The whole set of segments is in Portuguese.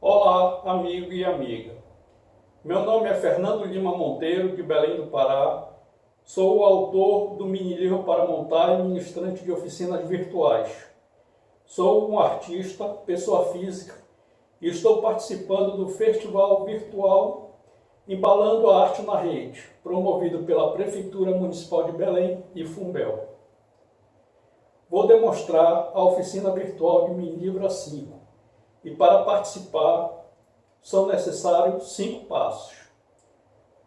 Olá, amigo e amiga. Meu nome é Fernando Lima Monteiro, de Belém do Pará. Sou o autor do mini livro para montar e ministrante de oficinas virtuais. Sou um artista, pessoa física, e estou participando do Festival Virtual Embalando a Arte na Rede, promovido pela Prefeitura Municipal de Belém e Fumbel. Vou demonstrar a oficina virtual de mini livro 5 e para participar são necessários cinco passos.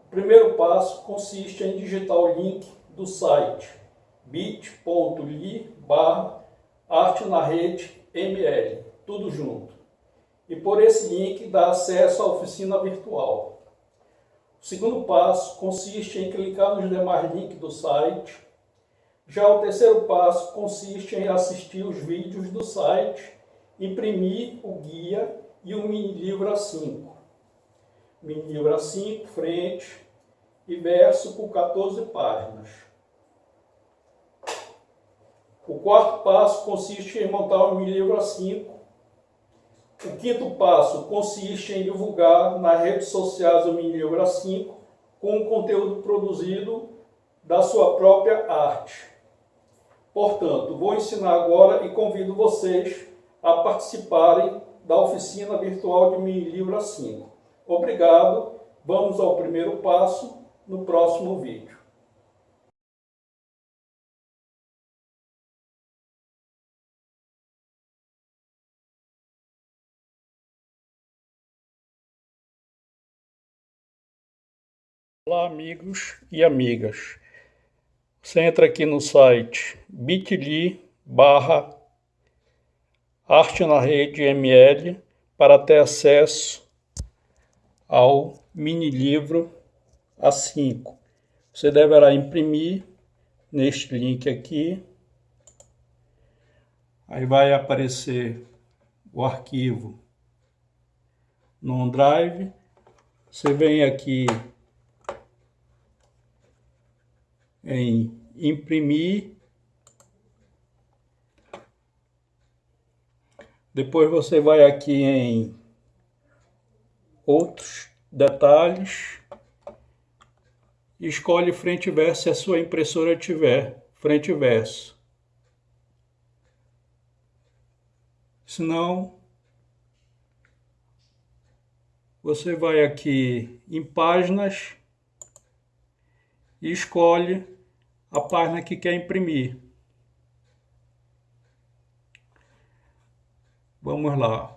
O primeiro passo consiste em digitar o link do site bit.ly arte na rede ml, tudo junto. E por esse link dá acesso à oficina virtual. O segundo passo consiste em clicar nos demais links do site. Já o terceiro passo consiste em assistir os vídeos do site imprimir o guia e o mini livro A5. Mini livro A5, frente e verso com 14 páginas. O quarto passo consiste em montar o mini livro A5. O quinto passo consiste em divulgar nas redes sociais o mini livro A5 com o conteúdo produzido da sua própria arte. Portanto, vou ensinar agora e convido vocês a participarem da oficina virtual de Mini Livro A5. Obrigado, vamos ao primeiro passo no próximo vídeo. Olá amigos e amigas. Você entra aqui no site bit.ly barra Arte na Rede ML para ter acesso ao mini livro A5. Você deverá imprimir neste link aqui. Aí vai aparecer o arquivo no OneDrive. Você vem aqui em imprimir Depois você vai aqui em outros detalhes e escolhe frente e verso se a sua impressora tiver frente e verso. Se não, você vai aqui em páginas e escolhe a página que quer imprimir. Vamos lá.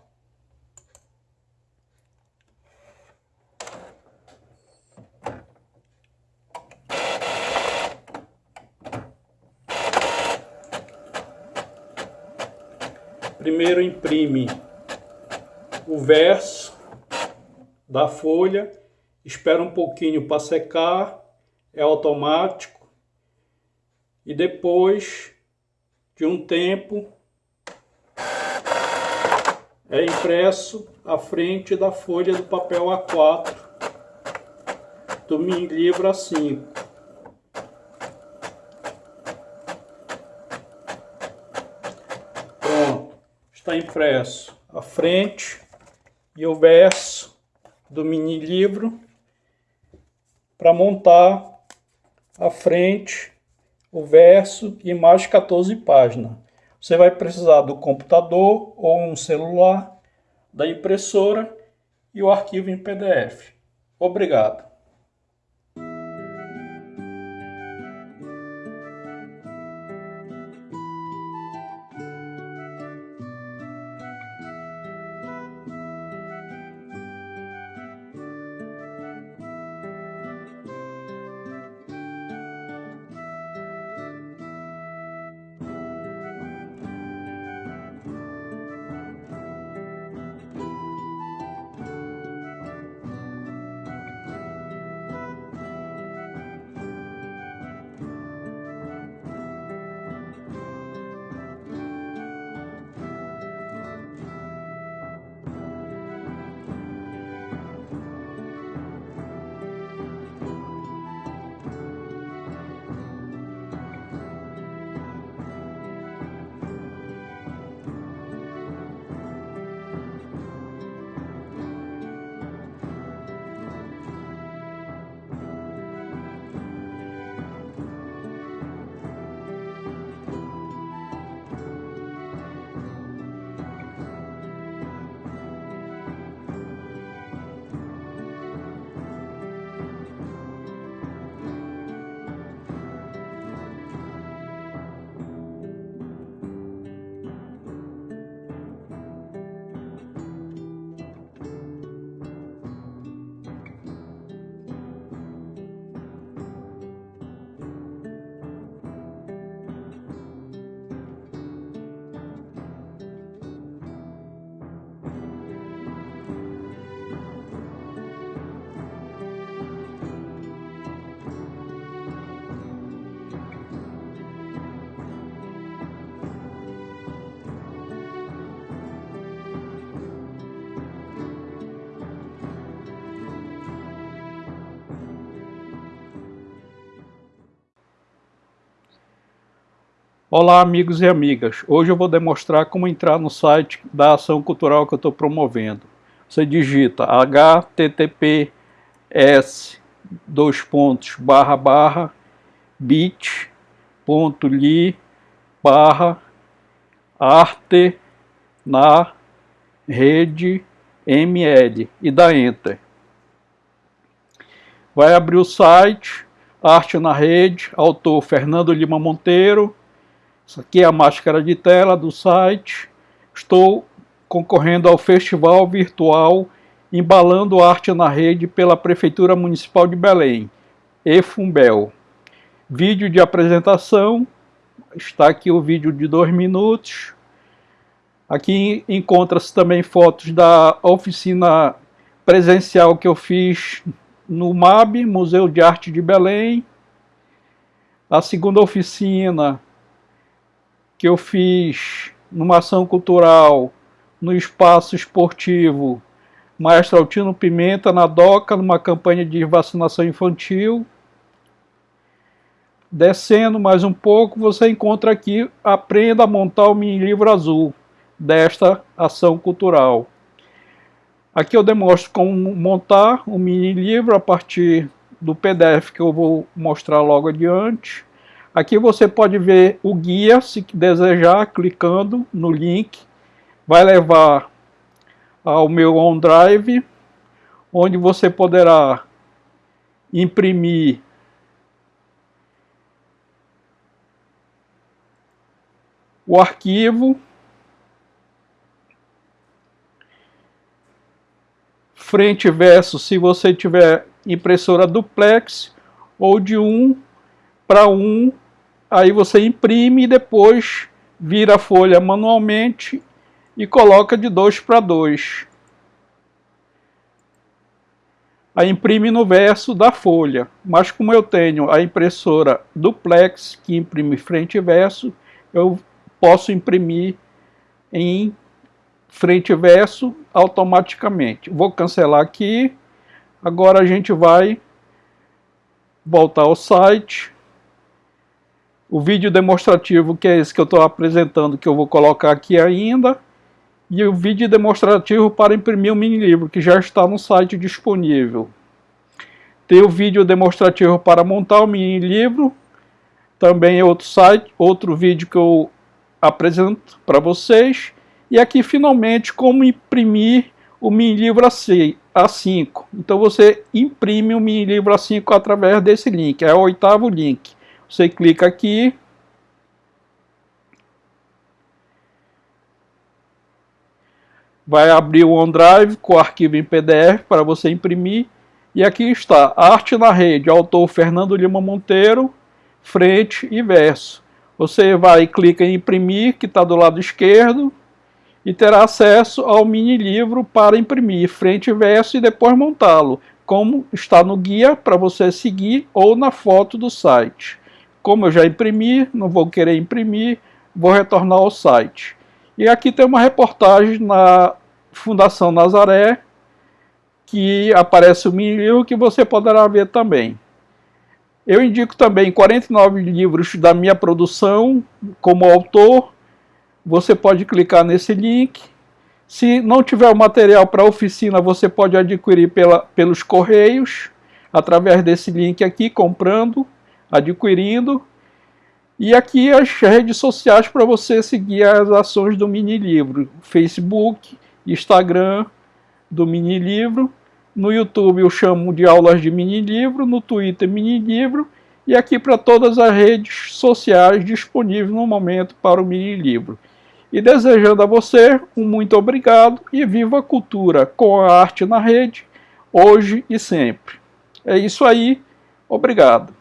Primeiro imprime o verso da folha, espera um pouquinho para secar, é automático. E depois de um tempo é impresso à frente da folha do papel A4 do mini livro A5. Pronto, está impresso a frente e o verso do mini livro para montar a frente, o verso e mais 14 páginas. Você vai precisar do computador ou um celular, da impressora e o arquivo em PDF. Obrigado. Olá amigos e amigas, hoje eu vou demonstrar como entrar no site da ação cultural que eu estou promovendo. Você digita https dois pontos barra barra bit.ly barra arte na rede ml e dá enter. Vai abrir o site, arte na rede, autor Fernando Lima Monteiro, isso aqui é a máscara de tela do site. Estou concorrendo ao Festival Virtual Embalando Arte na Rede pela Prefeitura Municipal de Belém, EFUMBEL. Vídeo de apresentação, está aqui o vídeo de dois minutos. Aqui encontra-se também fotos da oficina presencial que eu fiz no MAB, Museu de Arte de Belém. A segunda oficina que eu fiz numa ação cultural no espaço esportivo Maestro Altino Pimenta, na DOCA, numa campanha de vacinação infantil. Descendo mais um pouco, você encontra aqui Aprenda a montar o mini livro azul desta ação cultural. Aqui eu demonstro como montar o mini livro a partir do PDF que eu vou mostrar logo adiante. Aqui você pode ver o guia, se desejar, clicando no link. Vai levar ao meu OneDrive, onde você poderá imprimir o arquivo, frente e verso se você tiver impressora duplex ou de um para um aí você imprime e depois vira a folha manualmente e coloca de 2 para 2. Aí imprime no verso da folha, mas como eu tenho a impressora duplex que imprime frente e verso, eu posso imprimir em frente e verso automaticamente. Vou cancelar aqui, agora a gente vai voltar ao site, o vídeo demonstrativo, que é esse que eu estou apresentando, que eu vou colocar aqui ainda, e o vídeo demonstrativo para imprimir o mini livro, que já está no site disponível. Tem o vídeo demonstrativo para montar o mini livro, também é outro site, outro vídeo que eu apresento para vocês, e aqui finalmente como imprimir o mini livro A5. Então você imprime o mini livro A5 através desse link, é o oitavo link. Você clica aqui. Vai abrir o OneDrive com o arquivo em PDF para você imprimir. E aqui está, Arte na Rede, autor Fernando Lima Monteiro, frente e verso. Você vai clica em imprimir, que está do lado esquerdo, e terá acesso ao mini livro para imprimir frente e verso e depois montá-lo, como está no guia para você seguir ou na foto do site. Como eu já imprimi, não vou querer imprimir, vou retornar ao site. E aqui tem uma reportagem na Fundação Nazaré, que aparece o mini livro que você poderá ver também. Eu indico também 49 livros da minha produção como autor. Você pode clicar nesse link. Se não tiver o material para oficina, você pode adquirir pela, pelos correios, através desse link aqui, comprando adquirindo. E aqui as redes sociais para você seguir as ações do mini livro, Facebook, Instagram do mini livro, no YouTube eu chamo de aulas de mini livro, no Twitter mini livro e aqui para todas as redes sociais disponíveis no momento para o mini livro. E desejando a você um muito obrigado e viva a cultura com a arte na rede, hoje e sempre. É isso aí, obrigado.